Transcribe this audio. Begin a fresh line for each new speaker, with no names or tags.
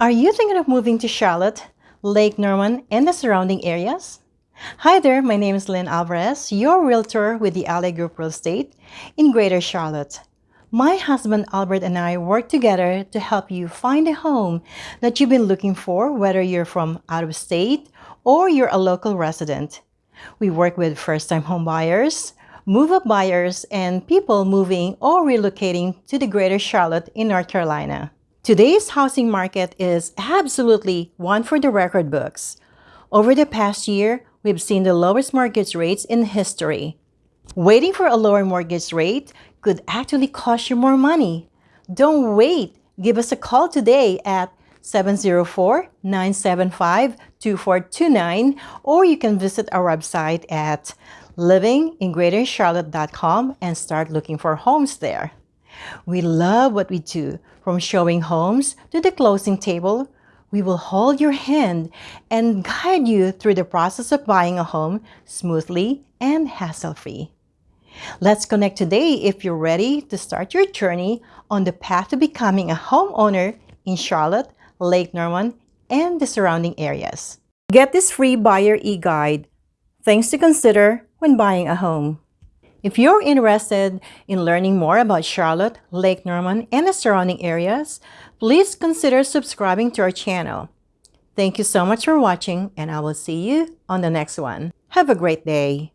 Are you thinking of moving to Charlotte, Lake Norman, and the surrounding areas? Hi there, my name is Lynn Alvarez, your realtor with the Alley Group Real Estate in Greater Charlotte. My husband Albert and I work together to help you find a home that you've been looking for, whether you're from out of state or you're a local resident. We work with first-time home buyers, move-up buyers, and people moving or relocating to the Greater Charlotte in North Carolina. Today's housing market is absolutely one for the record books. Over the past year, we've seen the lowest mortgage rates in history. Waiting for a lower mortgage rate could actually cost you more money. Don't wait. Give us a call today at 704-975-2429 or you can visit our website at livingingreatercharlotte.com and start looking for homes there. We love what we do, from showing homes to the closing table. We will hold your hand and guide you through the process of buying a home smoothly and hassle-free. Let's connect today if you're ready to start your journey on the path to becoming a homeowner in Charlotte, Lake Norman, and the surrounding areas. Get this free buyer e-guide, things to consider when buying a home. If you're interested in learning more about Charlotte, Lake Norman, and the surrounding areas, please consider subscribing to our channel. Thank you so much for watching, and I will see you on the next one. Have a great day.